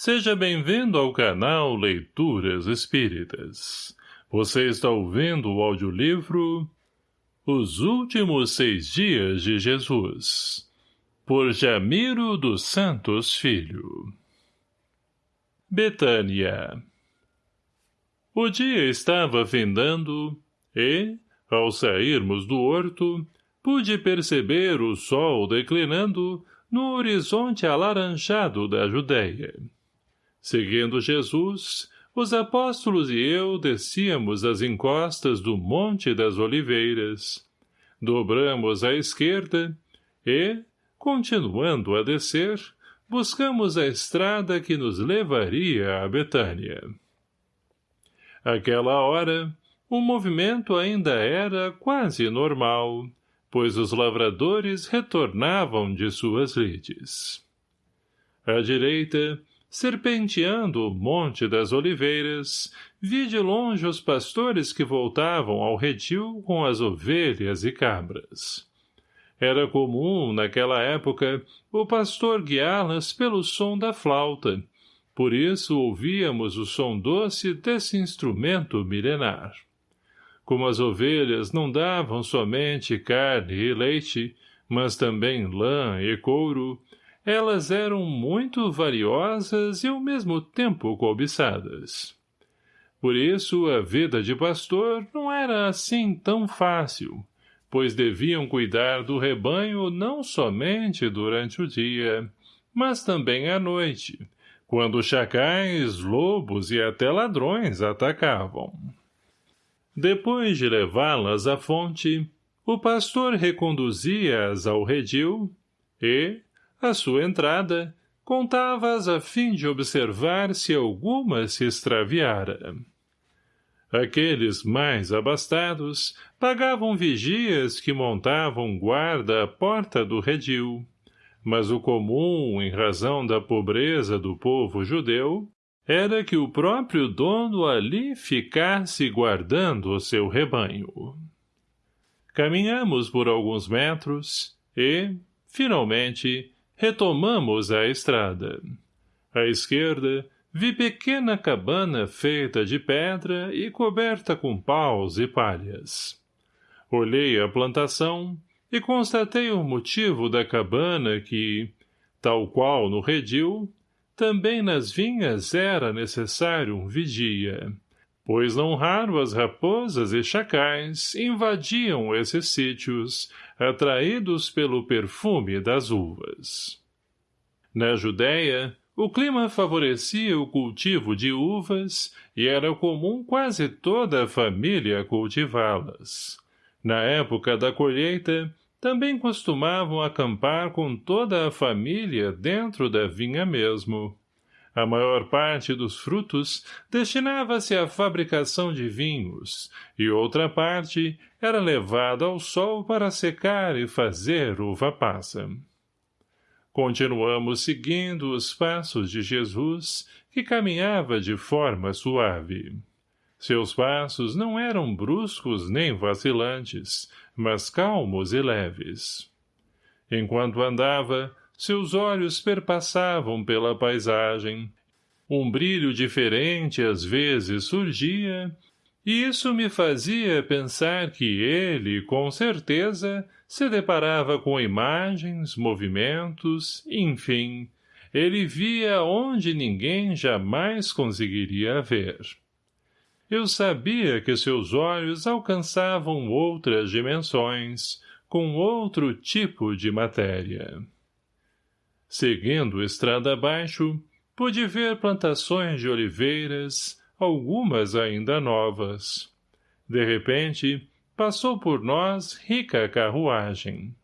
Seja bem-vindo ao canal Leituras Espíritas. Você está ouvindo o audiolivro Os Últimos Seis Dias de Jesus, por Jamiro dos Santos Filho. Betânia O dia estava findando e, ao sairmos do horto, pude perceber o sol declinando no horizonte alaranjado da Judéia. Seguindo Jesus, os apóstolos e eu descíamos as encostas do Monte das Oliveiras. Dobramos à esquerda e, continuando a descer, buscamos a estrada que nos levaria a Betânia. Aquela hora, o movimento ainda era quase normal, pois os lavradores retornavam de suas lides. À direita, serpenteando o monte das oliveiras, vi de longe os pastores que voltavam ao redil com as ovelhas e cabras. Era comum, naquela época, o pastor guiá-las pelo som da flauta, por isso ouvíamos o som doce desse instrumento milenar. Como as ovelhas não davam somente carne e leite, mas também lã e couro, elas eram muito valiosas e ao mesmo tempo cobiçadas. Por isso, a vida de pastor não era assim tão fácil, pois deviam cuidar do rebanho não somente durante o dia, mas também à noite, quando chacais, lobos e até ladrões atacavam. Depois de levá-las à fonte, o pastor reconduzia-as ao redil e, à sua entrada, contava-as a fim de observar se alguma se extraviara. Aqueles mais abastados pagavam vigias que montavam guarda à porta do redil, mas o comum, em razão da pobreza do povo judeu, era que o próprio dono ali ficasse guardando o seu rebanho. Caminhamos por alguns metros e, finalmente, retomamos a estrada. À esquerda, vi pequena cabana feita de pedra e coberta com paus e palhas. Olhei a plantação e constatei o motivo da cabana que, tal qual no redil, também nas vinhas era necessário um vigia, pois não raro as raposas e chacais invadiam esses sítios, atraídos pelo perfume das uvas. Na Judéia, o clima favorecia o cultivo de uvas e era comum quase toda a família cultivá-las. Na época da colheita, também costumavam acampar com toda a família dentro da vinha mesmo. A maior parte dos frutos destinava-se à fabricação de vinhos, e outra parte era levada ao sol para secar e fazer uva passa. Continuamos seguindo os passos de Jesus, que caminhava de forma suave. Seus passos não eram bruscos nem vacilantes, mas calmos e leves. Enquanto andava, seus olhos perpassavam pela paisagem. Um brilho diferente às vezes surgia, e isso me fazia pensar que ele, com certeza, se deparava com imagens, movimentos, enfim, ele via onde ninguém jamais conseguiria ver. Eu sabia que seus olhos alcançavam outras dimensões, com outro tipo de matéria. Seguindo estrada abaixo, pude ver plantações de oliveiras, algumas ainda novas. De repente, passou por nós rica carruagem.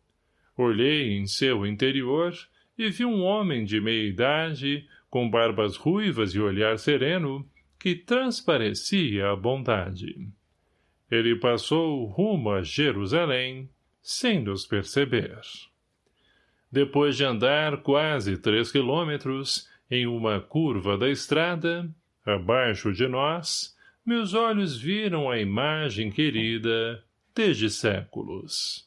Olhei em seu interior e vi um homem de meia idade, com barbas ruivas e olhar sereno, que transparecia a bondade. Ele passou rumo a Jerusalém, sem nos perceber. Depois de andar quase três quilômetros, em uma curva da estrada, abaixo de nós, meus olhos viram a imagem querida desde séculos.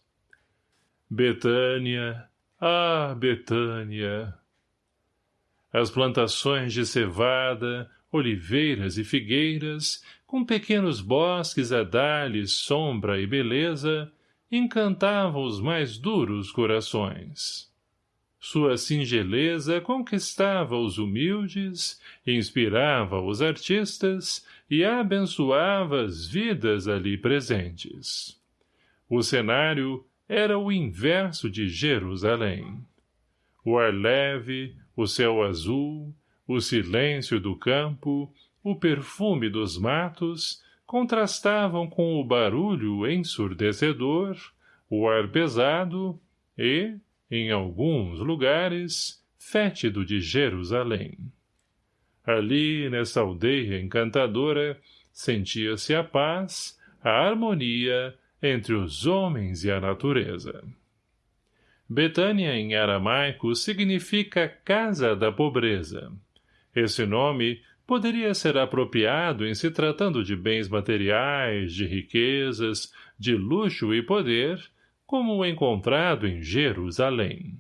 Betânia, ah, Betânia! As plantações de cevada, oliveiras e figueiras, com pequenos bosques a dar-lhes sombra e beleza, encantavam os mais duros corações. Sua singeleza conquistava os humildes, inspirava os artistas e abençoava as vidas ali presentes. O cenário era o inverso de Jerusalém. O ar leve, o céu azul, o silêncio do campo, o perfume dos matos, contrastavam com o barulho ensurdecedor, o ar pesado e, em alguns lugares, fétido de Jerusalém. Ali, nessa aldeia encantadora, sentia-se a paz, a harmonia entre os homens e a natureza. Betânia em aramaico significa casa da pobreza. Esse nome poderia ser apropriado em se tratando de bens materiais, de riquezas, de luxo e poder, como o encontrado em Jerusalém.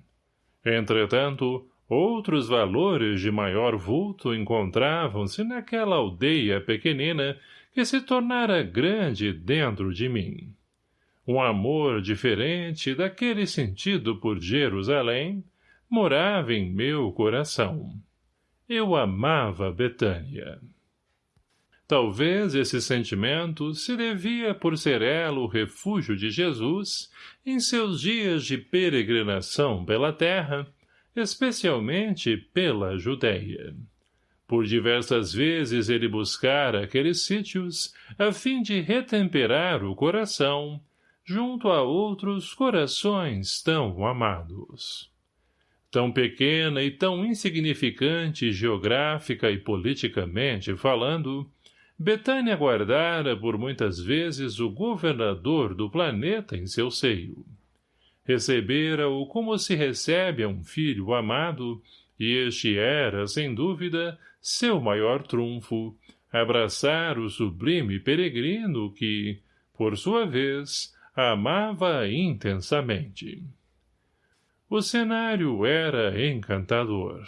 Entretanto, outros valores de maior vulto encontravam-se naquela aldeia pequenina que se tornara grande dentro de mim um amor diferente daquele sentido por Jerusalém, morava em meu coração. Eu amava Betânia. Talvez esse sentimento se devia por ser ela o refúgio de Jesus em seus dias de peregrinação pela terra, especialmente pela Judéia. Por diversas vezes ele buscara aqueles sítios a fim de retemperar o coração junto a outros corações tão amados. Tão pequena e tão insignificante geográfica e politicamente falando, Betânia guardara por muitas vezes o governador do planeta em seu seio. Recebera-o como se recebe a um filho amado, e este era, sem dúvida, seu maior trunfo, abraçar o sublime peregrino que, por sua vez, amava intensamente. O cenário era encantador.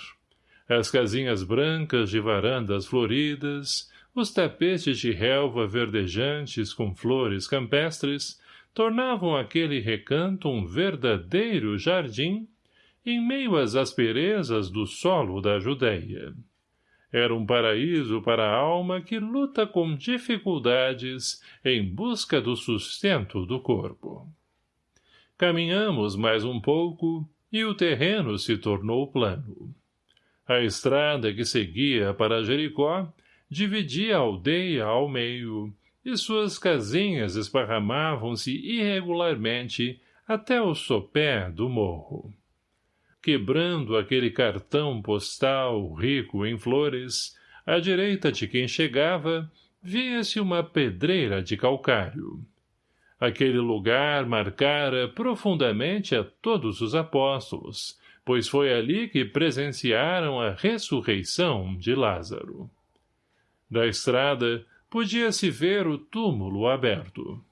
As casinhas brancas de varandas floridas, os tapetes de relva verdejantes com flores campestres, tornavam aquele recanto um verdadeiro jardim em meio às asperezas do solo da Judéia. Era um paraíso para a alma que luta com dificuldades em busca do sustento do corpo. Caminhamos mais um pouco e o terreno se tornou plano. A estrada que seguia para Jericó dividia a aldeia ao meio e suas casinhas esparramavam-se irregularmente até o sopé do morro quebrando aquele cartão postal rico em flores, à direita de quem chegava, via-se uma pedreira de calcário. Aquele lugar marcara profundamente a todos os apóstolos, pois foi ali que presenciaram a ressurreição de Lázaro. Da estrada, podia-se ver o túmulo aberto.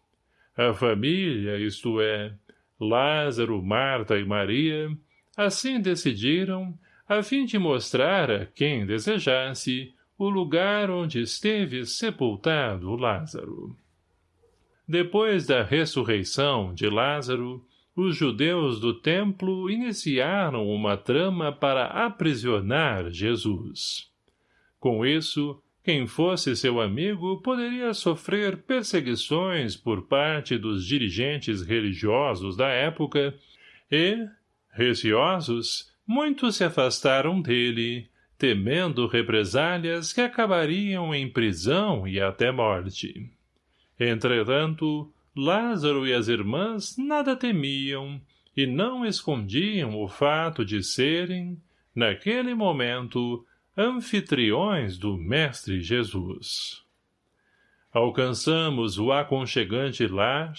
A família, isto é, Lázaro, Marta e Maria, Assim decidiram, a fim de mostrar a quem desejasse o lugar onde esteve sepultado Lázaro. Depois da ressurreição de Lázaro, os judeus do templo iniciaram uma trama para aprisionar Jesus. Com isso, quem fosse seu amigo poderia sofrer perseguições por parte dos dirigentes religiosos da época e, Receosos, muitos se afastaram dele, temendo represálias que acabariam em prisão e até morte. Entretanto, Lázaro e as irmãs nada temiam e não escondiam o fato de serem, naquele momento, anfitriões do Mestre Jesus. Alcançamos o aconchegante lar,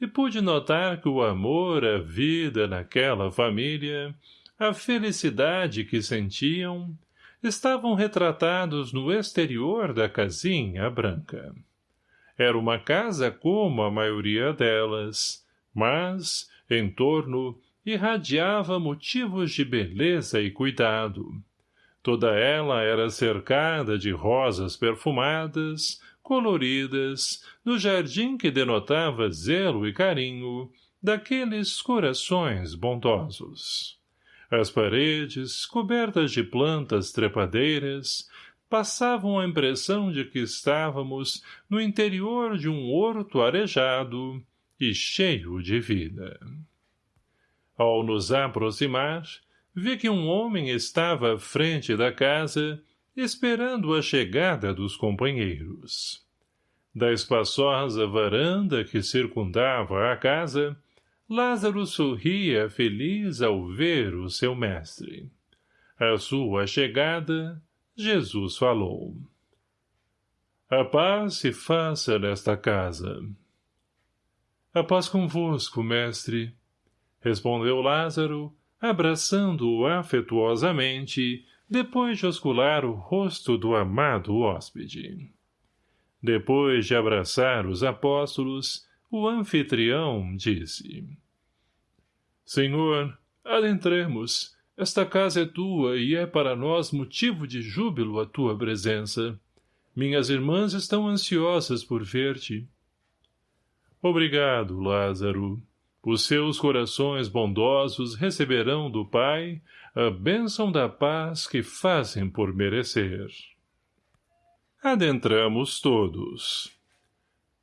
e pude notar que o amor, a vida naquela família, a felicidade que sentiam, estavam retratados no exterior da casinha branca. Era uma casa como a maioria delas, mas, em torno, irradiava motivos de beleza e cuidado. Toda ela era cercada de rosas perfumadas, coloridas, no jardim que denotava zelo e carinho daqueles corações bondosos. As paredes, cobertas de plantas trepadeiras, passavam a impressão de que estávamos no interior de um horto arejado e cheio de vida. Ao nos aproximar, vi que um homem estava à frente da casa, esperando a chegada dos companheiros. Da espaçosa varanda que circundava a casa, Lázaro sorria feliz ao ver o seu mestre. À sua chegada, Jesus falou. A paz se faça nesta casa. A paz convosco, mestre, respondeu Lázaro, abraçando-o afetuosamente, depois de oscular o rosto do amado hóspede. Depois de abraçar os apóstolos, o anfitrião disse. Senhor, adentremos. Esta casa é tua e é para nós motivo de júbilo a tua presença. Minhas irmãs estão ansiosas por ver-te. Obrigado, Lázaro. Os seus corações bondosos receberão do Pai a bênção da paz que fazem por merecer. Adentramos todos.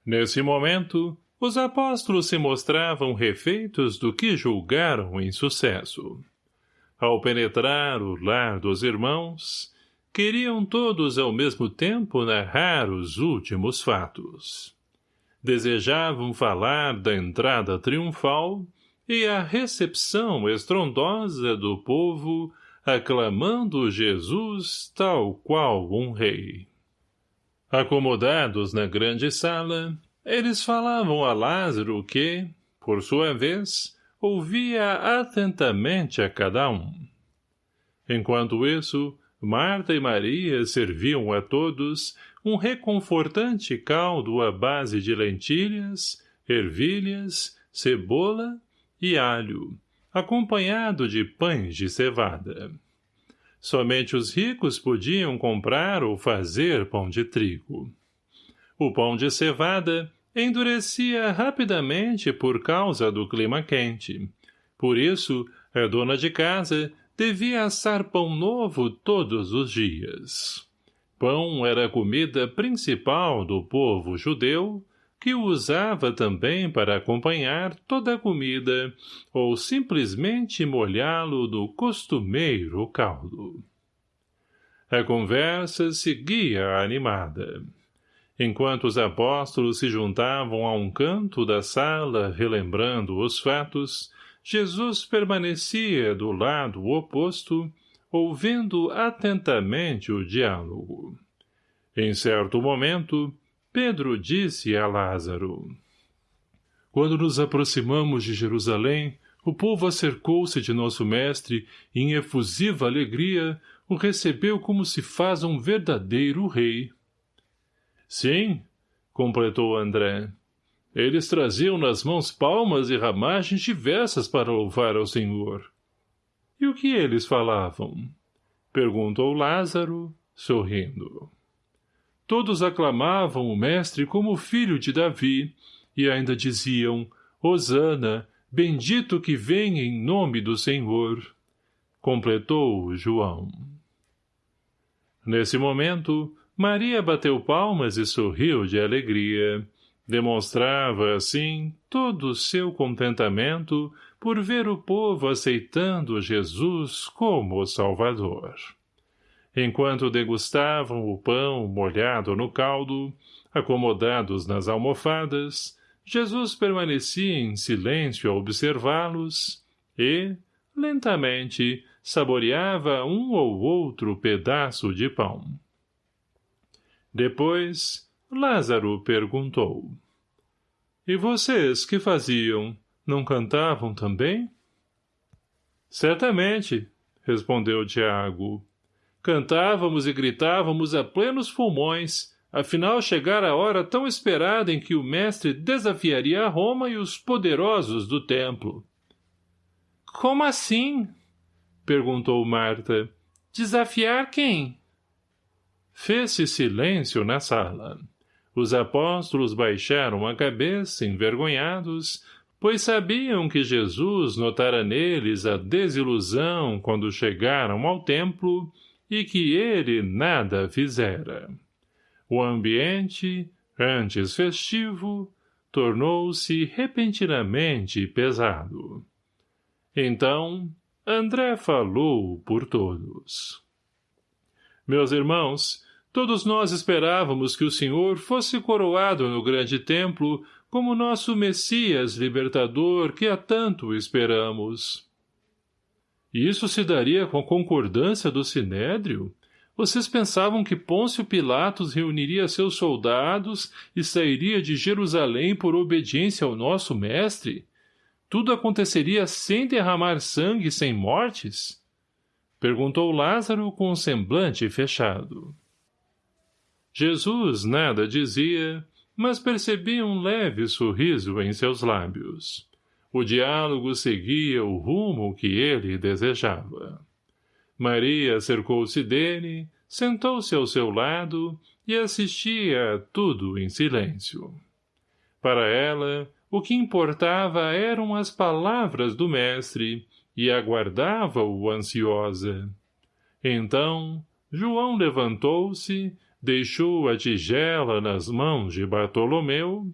Nesse momento, os apóstolos se mostravam refeitos do que julgaram em sucesso. Ao penetrar o lar dos irmãos, queriam todos ao mesmo tempo narrar os últimos fatos. Desejavam falar da entrada triunfal e a recepção estrondosa do povo aclamando Jesus tal qual um rei. Acomodados na grande sala, eles falavam a Lázaro que, por sua vez, ouvia atentamente a cada um. Enquanto isso, Marta e Maria serviam a todos um reconfortante caldo à base de lentilhas, ervilhas, cebola e alho, acompanhado de pães de cevada. Somente os ricos podiam comprar ou fazer pão de trigo. O pão de cevada endurecia rapidamente por causa do clima quente. Por isso, a dona de casa devia assar pão novo todos os dias. Pão era a comida principal do povo judeu, que o usava também para acompanhar toda a comida ou simplesmente molhá-lo no costumeiro caldo. A conversa seguia animada. Enquanto os apóstolos se juntavam a um canto da sala relembrando os fatos, Jesus permanecia do lado oposto, ouvindo atentamente o diálogo. Em certo momento, Pedro disse a Lázaro, Quando nos aproximamos de Jerusalém, o povo acercou-se de nosso mestre e, em efusiva alegria, o recebeu como se faz um verdadeiro rei. Sim, completou André. Eles traziam nas mãos palmas e ramagens diversas para louvar ao Senhor. E o que eles falavam? Perguntou Lázaro, sorrindo. Todos aclamavam o mestre como filho de Davi, e ainda diziam, Hosana, bendito que vem em nome do Senhor. Completou João. Nesse momento, Maria bateu palmas e sorriu de alegria. Demonstrava, assim, todo o seu contentamento por ver o povo aceitando Jesus como Salvador. Enquanto degustavam o pão molhado no caldo, acomodados nas almofadas, Jesus permanecia em silêncio a observá-los e, lentamente, saboreava um ou outro pedaço de pão. Depois, Lázaro perguntou. E vocês, que faziam? Não cantavam também? Certamente, respondeu Tiago. Cantávamos e gritávamos a plenos pulmões, afinal chegara a hora tão esperada em que o mestre desafiaria a Roma e os poderosos do templo. Como assim? perguntou Marta. Desafiar quem? Fez-se silêncio na sala. Os apóstolos baixaram a cabeça, envergonhados, pois sabiam que Jesus notara neles a desilusão quando chegaram ao templo e que ele nada fizera. O ambiente, antes festivo, tornou-se repentinamente pesado. Então, André falou por todos. Meus irmãos, todos nós esperávamos que o Senhor fosse coroado no grande templo como nosso Messias libertador que há tanto esperamos. Isso se daria com a concordância do Sinédrio? Vocês pensavam que Pôncio Pilatos reuniria seus soldados e sairia de Jerusalém por obediência ao nosso mestre? Tudo aconteceria sem derramar sangue e sem mortes? Perguntou Lázaro com o semblante fechado. Jesus nada dizia, mas percebia um leve sorriso em seus lábios. O diálogo seguia o rumo que ele desejava. Maria cercou-se dele, sentou-se ao seu lado e assistia a tudo em silêncio. Para ela, o que importava eram as palavras do mestre e aguardava-o ansiosa. Então, João levantou-se, deixou a tigela nas mãos de Bartolomeu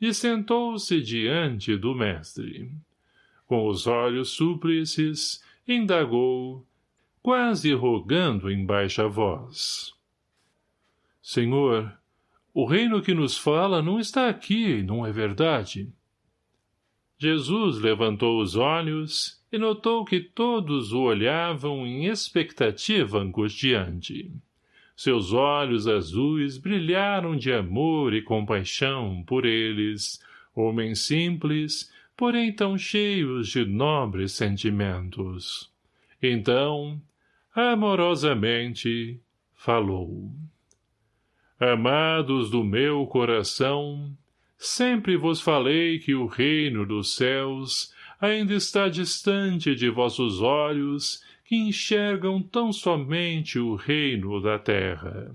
e sentou-se diante do mestre. Com os olhos súplices, indagou, quase rogando em baixa voz. Senhor, o reino que nos fala não está aqui, não é verdade? Jesus levantou os olhos e notou que todos o olhavam em expectativa angustiante. Seus olhos azuis brilharam de amor e compaixão por eles, homens simples, porém tão cheios de nobres sentimentos. Então, amorosamente, falou. Amados do meu coração, sempre vos falei que o reino dos céus ainda está distante de vossos olhos que enxergam tão somente o reino da terra.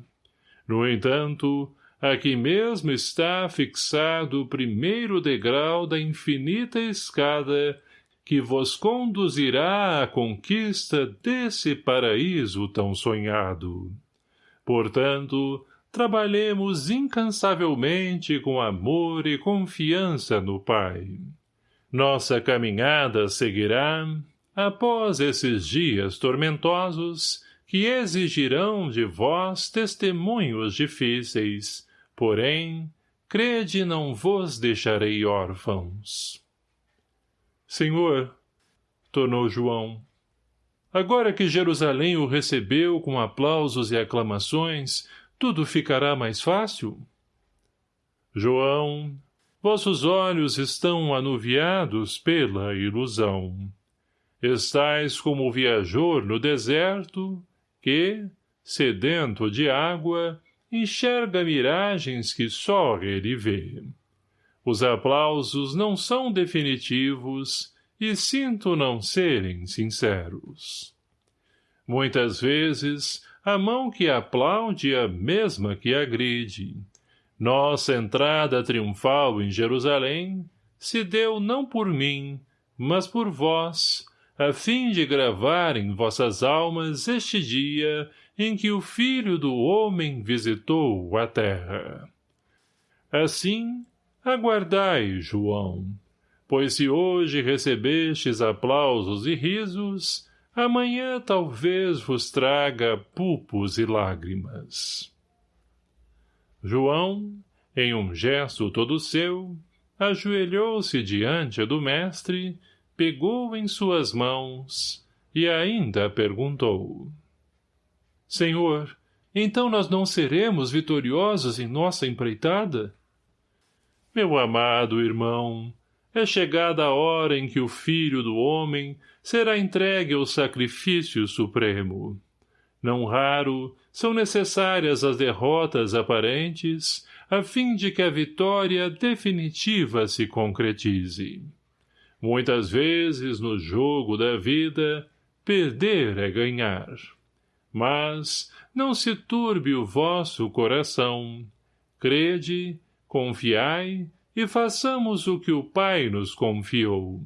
No entanto, aqui mesmo está fixado o primeiro degrau da infinita escada que vos conduzirá à conquista desse paraíso tão sonhado. Portanto, trabalhemos incansavelmente com amor e confiança no Pai. Nossa caminhada seguirá, após esses dias tormentosos, que exigirão de vós testemunhos difíceis, porém, crede não vos deixarei órfãos. Senhor, tornou João, agora que Jerusalém o recebeu com aplausos e aclamações, tudo ficará mais fácil? João, vossos olhos estão anuviados pela ilusão. Estais como o viajor no deserto, que, sedento de água, enxerga miragens que só ele vê. Os aplausos não são definitivos e sinto não serem sinceros. Muitas vezes, a mão que aplaude é a mesma que agride. Nossa entrada triunfal em Jerusalém se deu não por mim, mas por vós, a fim de gravar em vossas almas este dia em que o Filho do Homem visitou a terra. Assim, aguardai, João, pois se hoje recebestes aplausos e risos, amanhã talvez vos traga pulpos e lágrimas. João, em um gesto todo seu, ajoelhou-se diante do mestre, pegou em suas mãos e ainda perguntou. Senhor, então nós não seremos vitoriosos em nossa empreitada? Meu amado irmão, é chegada a hora em que o Filho do Homem será entregue ao sacrifício supremo. Não raro, são necessárias as derrotas aparentes, a fim de que a vitória definitiva se concretize. Muitas vezes, no jogo da vida, perder é ganhar. Mas não se turbe o vosso coração. Crede, confiai e façamos o que o Pai nos confiou.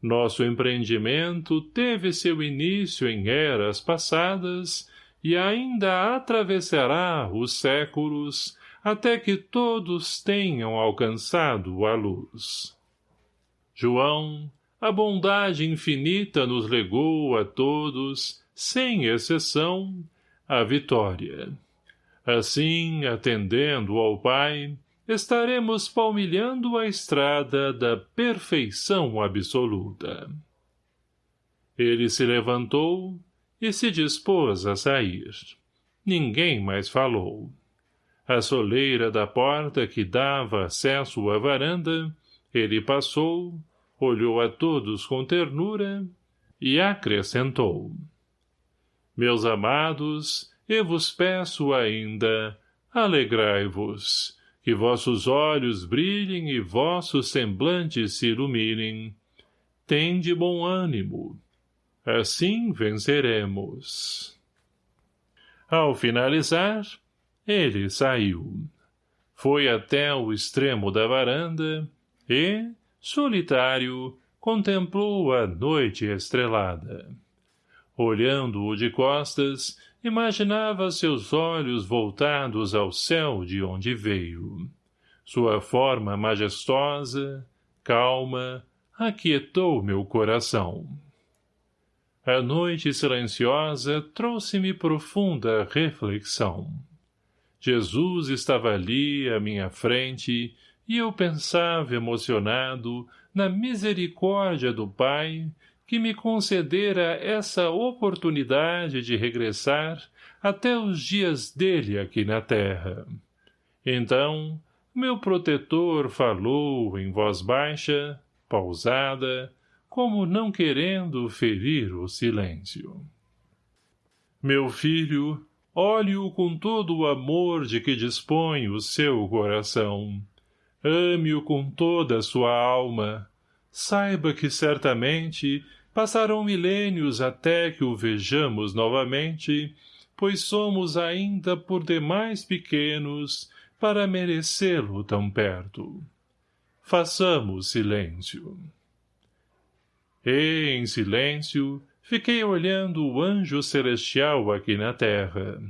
Nosso empreendimento teve seu início em eras passadas e ainda atravessará os séculos até que todos tenham alcançado a luz. João, a bondade infinita nos legou a todos, sem exceção, a vitória. Assim, atendendo ao Pai, estaremos palmilhando a estrada da perfeição absoluta. Ele se levantou e se dispôs a sair. Ninguém mais falou. A soleira da porta que dava acesso à varanda, ele passou, olhou a todos com ternura e acrescentou. Meus amados, eu vos peço ainda, alegrai-vos, que vossos olhos brilhem e vossos semblantes se iluminem. Tende bom ânimo. Assim venceremos. Ao finalizar, ele saiu. Foi até o extremo da varanda e, solitário, contemplou a noite estrelada. Olhando-o de costas, imaginava seus olhos voltados ao céu de onde veio. Sua forma majestosa, calma, aquietou meu coração. A noite silenciosa trouxe-me profunda reflexão. Jesus estava ali à minha frente e eu pensava emocionado na misericórdia do Pai que me concedera essa oportunidade de regressar até os dias dele aqui na terra. Então, meu protetor falou em voz baixa, pausada, como não querendo ferir o silêncio. Meu filho, olhe-o com todo o amor de que dispõe o seu coração. Ame-o com toda a sua alma. Saiba que certamente Passarão milênios até que o vejamos novamente, pois somos ainda por demais pequenos para merecê-lo tão perto. Façamos silêncio. E, em silêncio, fiquei olhando o anjo celestial aqui na terra.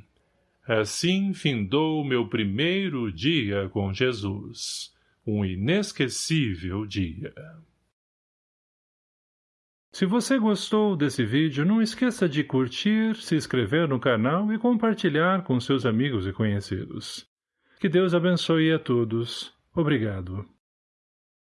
Assim findou meu primeiro dia com Jesus. Um inesquecível dia. Se você gostou desse vídeo, não esqueça de curtir, se inscrever no canal e compartilhar com seus amigos e conhecidos. Que Deus abençoe a todos. Obrigado.